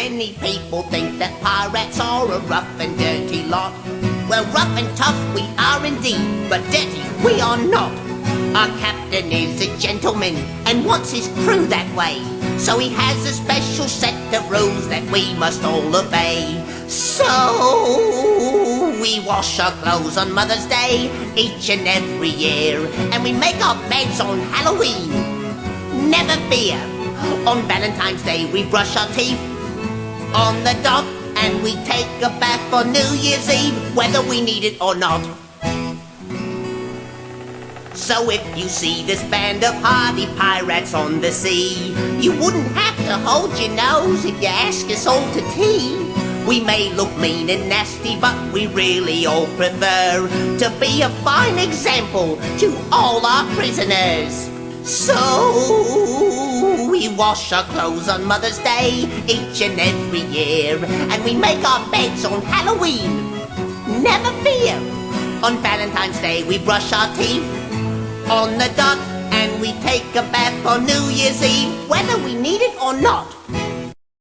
Many people think that pirates are a rough and dirty lot. Well, rough and tough we are indeed, but dirty we are not. Our captain is a gentleman and wants his crew that way. So he has a special set of rules that we must all obey. So we wash our clothes on Mother's Day each and every year, and we make our beds on Halloween. Never fear. On Valentine's Day we brush our teeth on the dot, and we take a bath on New Year's Eve, whether we need it or not. So if you see this band of hardy pirates on the sea, you wouldn't have to hold your nose if you ask us all to tea. We may look mean and nasty, but we really all prefer to be a fine example to all our prisoners. So we wash our clothes on Mother's Day each and every year, and we make our beds on Halloween. Never fear. On Valentine's Day we brush our teeth on the dot, and we take a bath on New Year's Eve, whether we need it or not.